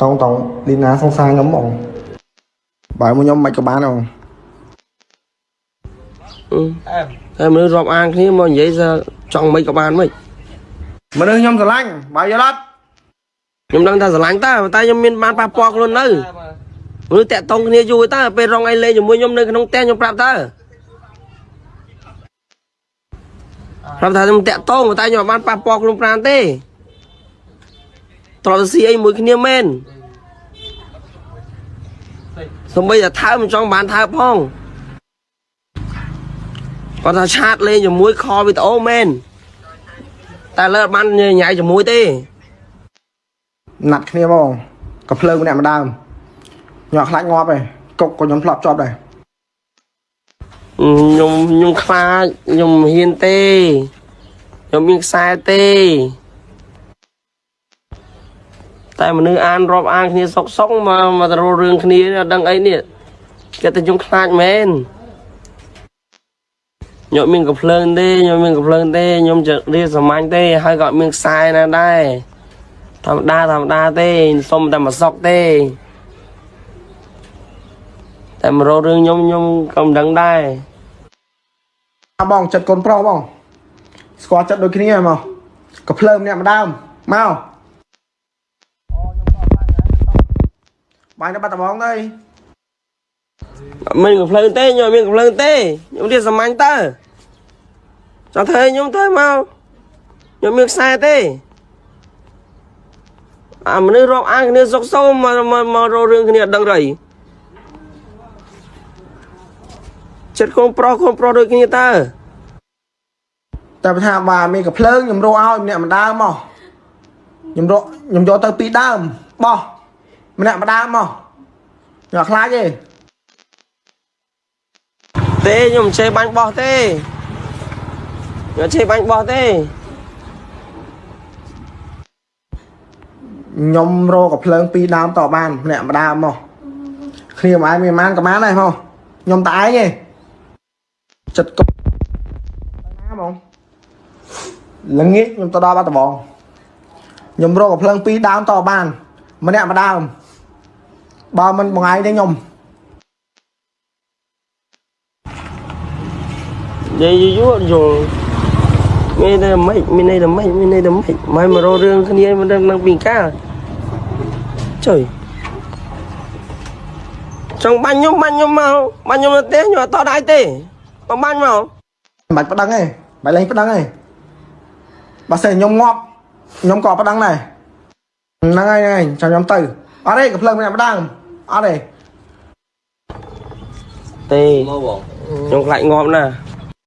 តង់តង់លីណាសង្សារខ្ញុំហ្មងបើមកខ្ញុំមិនក៏បានហ្មងតែមនុស្សរាប់អានគ្នាមកនិយាយថាចង់មិនក៏បានមិនមនុស្សខ្ញុំស្រឡាញ់បើយល់អត់ខ្ញុំដឹងថាស្រឡាញ់តើតែខ្ញុំមានបានប៉ះពាល់ខ្លួននៅមនុស្សតាក់តងគ្នាយូរតើពេលរងអីលេងជាមួយខ្ញុំនៅក្នុងផ្ទះខ្ញុំប្រាប់តើប្រាប់ថាខ្ញុំតាក់តងតែខ្ញុំអត់បានប៉ះពាល់ខ្លួនប្រាណទេ ត្រឡប់ទៅស៊ីអីមួយគ្នាមែនសំបីតែថើមិនចង់បានថើផងគាត់ថាឆាតលេងជាមួយខលវីដេអូមែនតែលើអត់បានញ៉ៃជាមួយទេណាត់គ្នាហ្មងក៏ភ្លើងម្នាក់ម្ដើមខ្ញុំអត់ខ្លាចងាប់ទេកុកក៏ខ្ញុំធ្លាប់ជាប់ដែរខ្ញុំខ្ញុំខ្លាចខ្ញុំមិនហ៊ានទេខ្ញុំមានខ្សែទេ តែមនុស្សអានរាប់អានគ្នាសុកសុកមកមកទៅរករឿងគ្នានេះអត់ដឹងអីនេះគេតែខ្ញុំខ្លាចមែនខ្ញុំមានកំភ្លើងទេខ្ញុំមានកំភ្លើងទេខ្ញុំจะរៀនសាមញ្ញទេហើយក៏អត់មានខ្សែណាដែរធម្មតាធម្មតាទេសុំតែមកសុកទេតែមករករឿងខ្ញុំខ្ញុំក៏មិនដឹងដែរអើបងចិត្តកូនប្រុសបងស្គាល់ចិត្តដូចគ្នាហ្មងក៏ភ្លើងម្នាក់ម្ដើមមក បាញ់ទៅបាត់ដំបងទៅមិនកំភ្លើងទេខ្ញុំអត់មានកំភ្លើងទេខ្ញុំរៀនសាមញ្ញតើចង់ធ្វើឲ្យខ្ញុំធ្វើមកខ្ញុំមានខ្សែទេអាមនុស្សរាប់អានគ្នាសុកសោមមកម្ករករឿងគ្នាអត់ដឹងរីចិត្តកូនប្រុសកូនប្រុសដូចគ្នាតើតែបើថាបាទមានកំភ្លើងខ្ញុំរកឲ្យម្នាក់ម្ដើមមកខ្ញុំរកខ្ញុំយកទៅពីរដើមបោះ ម្នាក់ម្ដើមមកខ្ញុំអត់ខ្លាចទេទេខ្ញុំមិនចេះបាញ់បោះទេខ្ញុំអត់ចេះបាញ់បោះទេខ្ញុំរកកំភ្លើងពីរដើមតបានម្នាក់ម្ដើមមកគ្នាមួយឯងមានប៉ុន្មានក៏បានដែរមកខ្ញុំតែឯងទេចិត្តកុកទៅណាហ្មងល្ងាចខ្ញុំទៅដល់បាត់ដំបងខ្ញុំរកកំភ្លើងពីរដើមតបានម្នាក់ម្ដើម បើមិនបងឯងទេខ្ញុំនិយាយយូរយល់មានតែមិនមានន័យតែមិនមានន័យតែមិនមិនមករករឿងគ្នាមិនដឹងនឹងពីកាលចុយចង់បាញ់ខ្ញុំបាញ់ខ្ញុំមកបាញ់ខ្ញុំទៅទេខ្ញុំអត់តដៃទេមកបាញ់មកមិនបាច់ប្តឹងទេមិនលេងប្តឹងទេបើសិនខ្ញុំងាប់ខ្ញុំក៏ប្តឹងដែរហ្នឹងហើយហ្នឹងហើយចាំខ្ញុំទៅ អត់ទេកំភ្លើងម្នាក់ម្ដើមអត់ទេទេមកបងខ្ញុំខ្លាចងាប់ណាស់